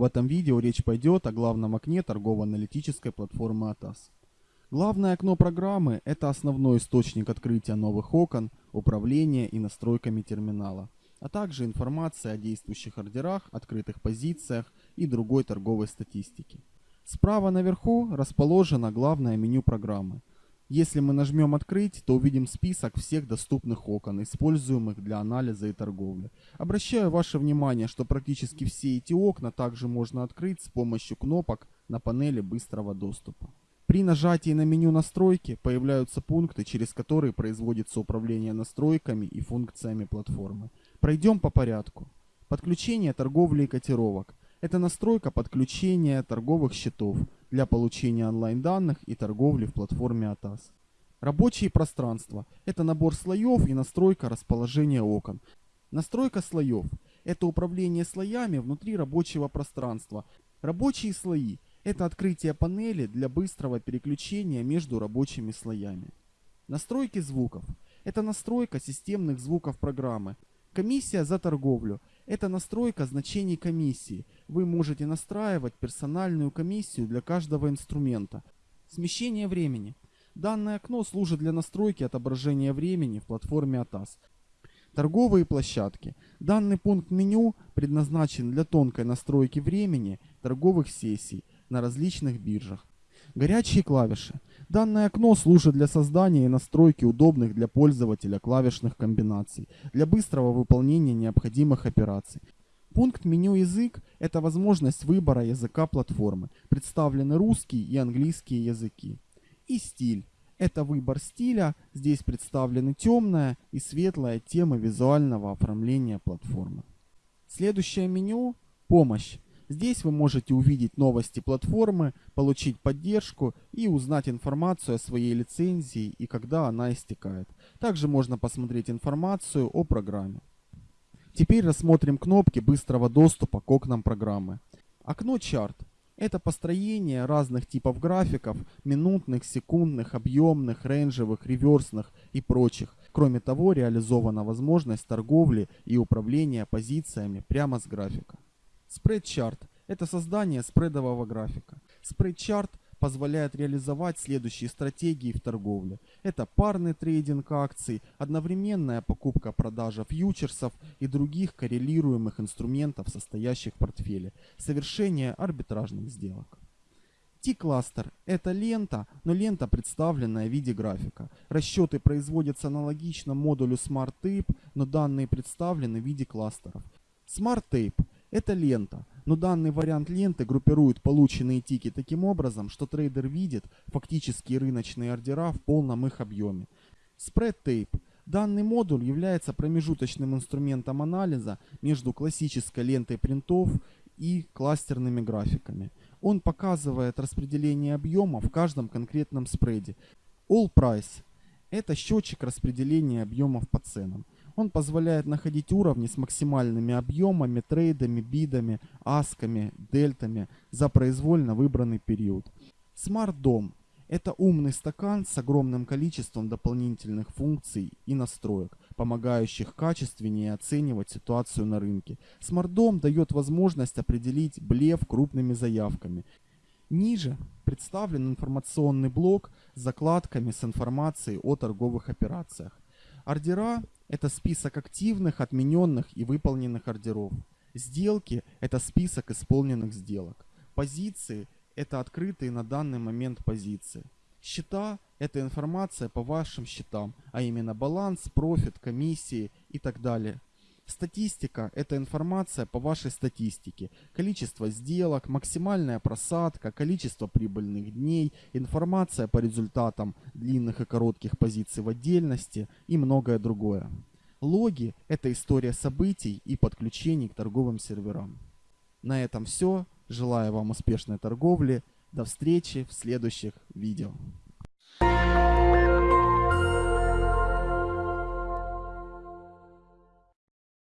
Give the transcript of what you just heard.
В этом видео речь пойдет о главном окне торгово-аналитической платформы ATAS. Главное окно программы – это основной источник открытия новых окон, управления и настройками терминала, а также информация о действующих ордерах, открытых позициях и другой торговой статистике. Справа наверху расположено главное меню программы. Если мы нажмем «Открыть», то увидим список всех доступных окон, используемых для анализа и торговли. Обращаю ваше внимание, что практически все эти окна также можно открыть с помощью кнопок на панели быстрого доступа. При нажатии на меню настройки появляются пункты, через которые производится управление настройками и функциями платформы. Пройдем по порядку. Подключение торговли и котировок. Это настройка подключения торговых счетов для получения онлайн-данных и торговли в платформе ATAS. Рабочие пространства – это набор слоев и настройка расположения окон. Настройка слоев – это управление слоями внутри рабочего пространства. Рабочие слои – это открытие панели для быстрого переключения между рабочими слоями. Настройки звуков – это настройка системных звуков программы. Комиссия за торговлю это настройка значений комиссии. Вы можете настраивать персональную комиссию для каждого инструмента. Смещение времени. Данное окно служит для настройки отображения времени в платформе ATAS. Торговые площадки. Данный пункт меню предназначен для тонкой настройки времени торговых сессий на различных биржах. Горячие клавиши. Данное окно служит для создания и настройки удобных для пользователя клавишных комбинаций, для быстрого выполнения необходимых операций. Пункт меню «Язык» — это возможность выбора языка платформы. Представлены русский и английские языки. И стиль — это выбор стиля. Здесь представлены темная и светлая темы визуального оформления платформы. Следующее меню — «Помощь». Здесь вы можете увидеть новости платформы, получить поддержку и узнать информацию о своей лицензии и когда она истекает. Также можно посмотреть информацию о программе. Теперь рассмотрим кнопки быстрого доступа к окнам программы. Окно чарт. Это построение разных типов графиков, минутных, секундных, объемных, рейнджевых, реверсных и прочих. Кроме того, реализована возможность торговли и управления позициями прямо с графика. Спрейдчарт – это создание спредового графика. Спрейдчарт позволяет реализовать следующие стратегии в торговле. Это парный трейдинг акций, одновременная покупка-продажа фьючерсов и других коррелируемых инструментов, состоящих в портфеле, совершение арбитражных сделок. T-кластер – это лента, но лента, представленная в виде графика. Расчеты производятся аналогично модулю Smart Tape, но данные представлены в виде кластеров. Smart Tape это лента, но данный вариант ленты группирует полученные тики таким образом, что трейдер видит фактические рыночные ордера в полном их объеме. Tape. Данный модуль является промежуточным инструментом анализа между классической лентой принтов и кластерными графиками. Он показывает распределение объема в каждом конкретном спреде. All Price – это счетчик распределения объемов по ценам. Он позволяет находить уровни с максимальными объемами, трейдами, бидами, асками, дельтами за произвольно выбранный период. Smart Dom – это умный стакан с огромным количеством дополнительных функций и настроек, помогающих качественнее оценивать ситуацию на рынке. Smart Dom дает возможность определить блеф крупными заявками. Ниже представлен информационный блок с закладками с информацией о торговых операциях. Ордера это список активных, отмененных и выполненных ордеров. Сделки – это список исполненных сделок. Позиции – это открытые на данный момент позиции. Счета – это информация по вашим счетам, а именно баланс, профит, комиссии и так далее. Статистика – это информация по вашей статистике. Количество сделок, максимальная просадка, количество прибыльных дней, информация по результатам длинных и коротких позиций в отдельности и многое другое. Логи – это история событий и подключений к торговым серверам. На этом все. Желаю вам успешной торговли. До встречи в следующих видео.